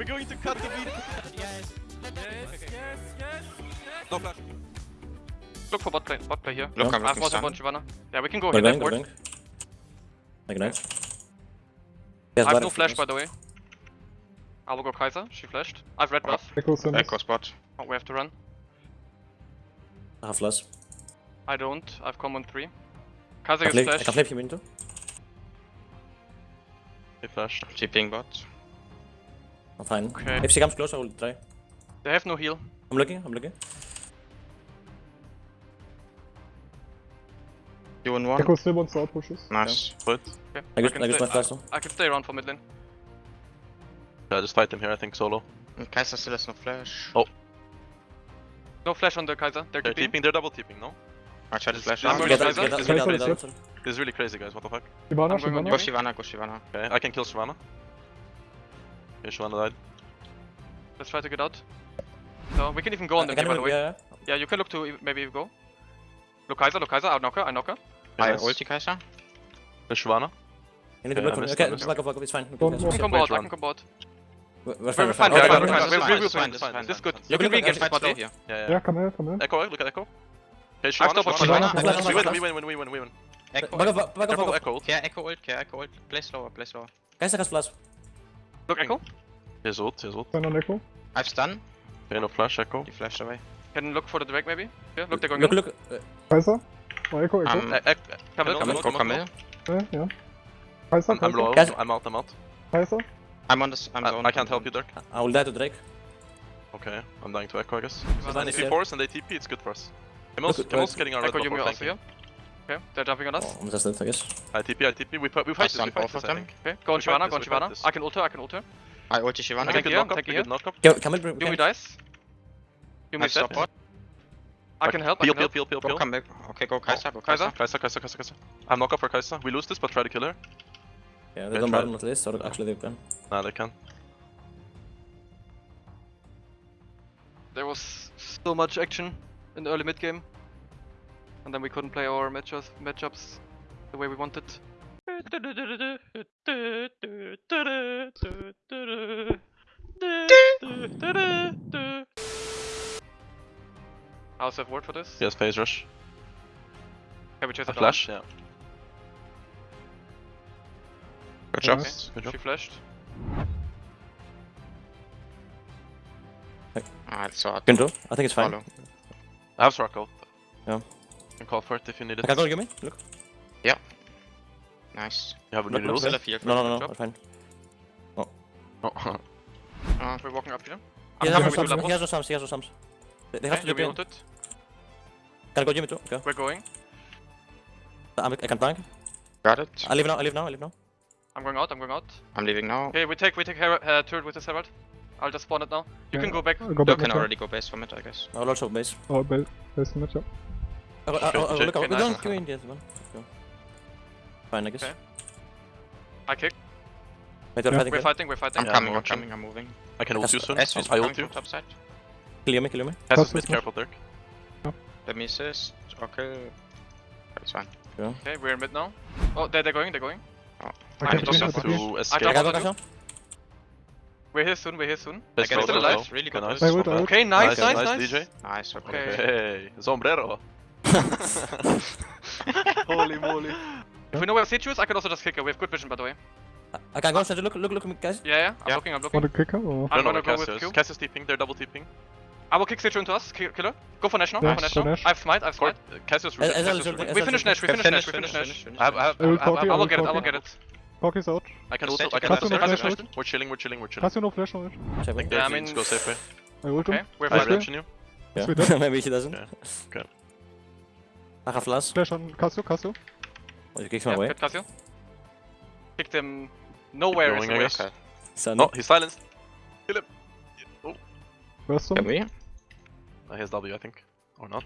We're going to cut the beat. Yes. yes yes No flash. Look for bot play, bot play here. Look, I'm I have looking also sun. one Shyvana. Yeah, we can go We're here going, we're left going. Like nice. Yes, I have but- no flash by the way. I will go Kai'Sa, she flashed. I have red ah, buff. Ekko spot. Oh, we have to run. I have flash. I don't, I have common 3. Kai'Sa I gets can I flash. can flip you into. He flashed. TPing bot. I'm fine. Okay. If she comes close, I will try. They have no heal. I'm looking, I'm looking. You in one. Ekko still wants to outpushes. Nice. But Okay. I use, can I use stay- my flash though. I can stay around for mid lane. yeah, just fight them here. I think solo. And Kai'Sa still has no flash. Oh. No flash on the Kai'Sa, they're They're TPing. tipping. They're double tipping. No. I tried to flash I'm out. going Get to out, Kai'Sa. This Kai'Sa is get hit. out. This is really crazy, guys. What the fuck? Shyvana, I'm going on Shyvana. Go Shyvana, go Shyvana. Okay, I can kill Shyvana. Okay, Shyvana died. Let's try to get out. No, we can even go on I them can here, by the move, way. yeah, yeah. Yeah, you can look to e- maybe go. Look Kai'Sa, look Kai'Sa, I knock her, I knock her. I nice. ulti Kai'Sa. There's Shyvana. You need to Okay, block I for me. missed, Okay, I missed. back off, back off, it's fine. Okay, Don't guys. I move. can come Wait, bot, I run. can come bot. We're we're We're fine, we're fine, fine. we're Okay, fine, okay, we're okay. fine. We'll fine, we'll it's fine, fine, it's this is fine, This is good. it's You can fine. re-engage Okay, this bot Stay though. here. Yeah, yeah. Yeah, Yeah, come here, come here. Ekko, look at Ekko. Okay, I Shyvana, stop Shyvana, at Shyvana. Shyvana. Flash, We flash, win, we flash. win, we win, we win. Ekko. Back off, back off, back Careful, off. Ekko. Care Ekko ult, care Ekko ult. Play slower, play slower. Guys, I can flash. Look Ekko. Here's ult, here's ult. Sign on Ekko. I've stun. Okay, no flash, Ekko. He flashed away. Can look for the Drake maybe. Yeah, look they're going Look, in. look. uh, Kai'Sa. Oh, Ekko, Ekko. Um, Camille, Camille, Camille. Go Camille, Camille. yeah, yeah. Kai'Sa, I'm, I'm low. Guys- I'm out, I'm out. Kai'Sa. I'm on this. I'm I, zone. I can't help you, Dirk. I will die to Drake. Okay, I'm dying to Ekko, I guess. Shyvana If he here. force and they TP, it's good for us. Camille's, Look, getting our red Ekko buff Yuumi for also flanking. here. Okay, they're jumping on us. Oh, I'm just dead, I guess. I TP, I TP. We, fi- we fight this, we fight this, of I them. think. Okay, go on We fight Shyvana, go on we fight Shyvana. this. I can ult her, I can ult her. I ulti I can Thank good you, knock up, thank we you. good knock up. Can, can we bring... Yuumi Can, dies. I Yuumi stop I can help, I Peel, can peel, help. peel, peel, Go peel. come back. Okay, go Kai'Sa, go Kai'Sa? Kaiser. Kai'Sa, Kai'Sa, Kai'Sa, Kai'Sa. I'm knock up for Kai'Sa. We lose this, but try to kill her. yeah, they don't try. bottom at least, or actually they can. Nah, they can. There was so much action in the early mid game. And then we couldn't play our matchups, matchups the way we wanted. How's that word for this? Yes, phase rush. Can we chase A it flash, yeah. Good job. Nice. Good job. She flashed. Ah, it's so hard. Can do. I think it's fine. Follow. I have Sparkle. Yeah. Can call for it if you need I it. can go, Yuumi. Look. Yeah. Nice. You have Look, any look, rules? Still. No, no, no, no, job. it's fine. Oh. Oh, We're walking up here. He I'm has no coming with sums, he has no sums, he has no sums. They, they have Okay, to Yuumi do it. Can I go Yuumi too? Okay. We're going. I'm, I can tank. got it. I leave now, I leave now, I leave now. I'm going out, I'm going out. I'm leaving now. Okay, we take we take Her uh, turret with this Herald. I'll just spawn it now. You Yeah. can go back. Go You back can already go base from it, I guess. I will also base. Oh, base, base mid, yeah. I will, I, Okay, I, I will okay, look, I will okay, go nice. and queue in the other one. Go. Fine, I guess. Okay. I kick. Wait, Yeah. fighting We're fighting, we're fighting. I'm Yeah, coming, I'm I'm coming, I'm moving. I can ult you soon. S is I coming ult you. from top side. Kill Yuumi, kill Yuumi. Has mid, careful, Dirk. The misses. Okay. It's fine. Okay, we're in mid now. Oh, they're, they're going, they're going. I I can need finish to it, support okay. To I escape. I jump can on go, you. guys, now. We're here soon, we're here soon. Let's I go, get still alive. Really good. nice. I would, I would. Okay, nice, nice, nice, nice, nice. DJ. Nice, okay. Okay. Sombrero. Holy moly. If we know where Situ is, I can also just kick her. We have good vision, by the way. I- I can go, Sanji, look, look, look, at me, guys. Yeah, yeah. I'm Yeah. looking, I'm Want looking. a kicker or? I'm I don't know gonna where go with Cass is. Q. Cass is TPing, they're double TPing. I will kick Situ into us. Ki- Kill her. Go for National, Yeah, go for go National. Nash. I have smite, I have Court, smite. uh, Cass is As- really- as Cass well is as- really- as We well finish Nash, we Okay, finish Nash, we finish, finish finish, Nash. I have, I have, I will I have, talk I you, I I will will get it, I will get it. Talk is out. I can also, I can also, stay I can together. also, we're chilling, we're chilling, we're chilling. Has you no flash on it? I think me. Yeah, I mean- needs to go safer. I ult him. Okay, we're I fine. you. Yeah. Maybe she doesn't. Okay. Okay. I have flash. Flash on Kasu, Kasu. Oh, you kicked my Yeah, way. good Casio. Kicked him nowhere going, is I the guess. way. Okay. Son. No, he's silenced. Kill him. Oh, Burst Can him. we? uh, he has W, I think. Or not.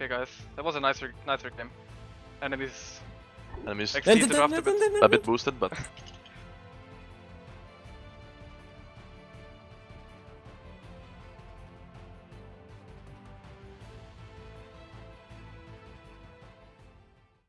Okay, guys, that was a nicer, nicer game. Enemies Enemies exceed the a bit. a bit boosted, but